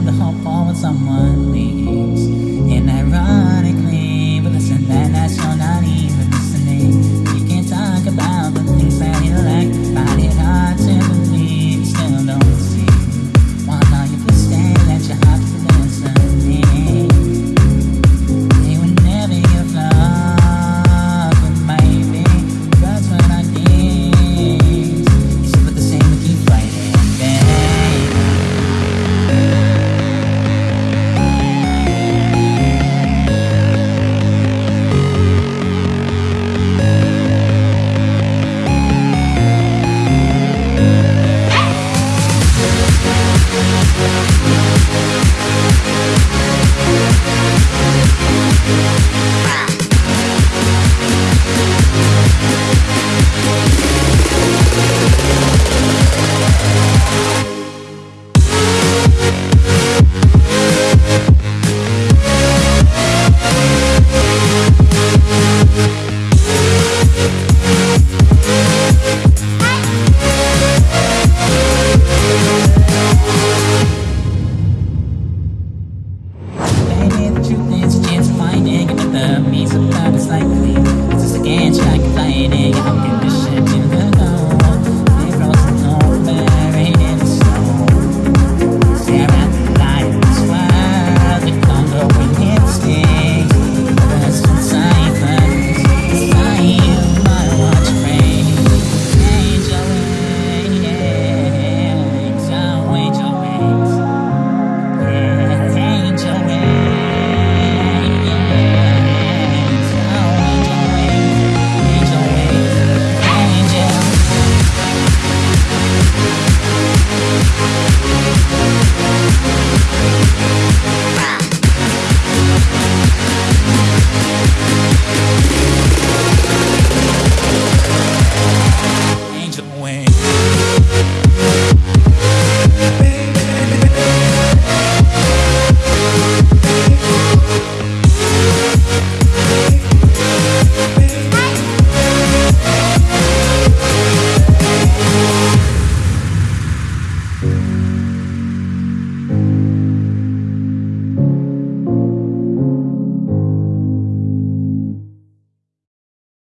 of the hope for when someone truth is just plain ignorant. The means of love is likely. It's just a ganj.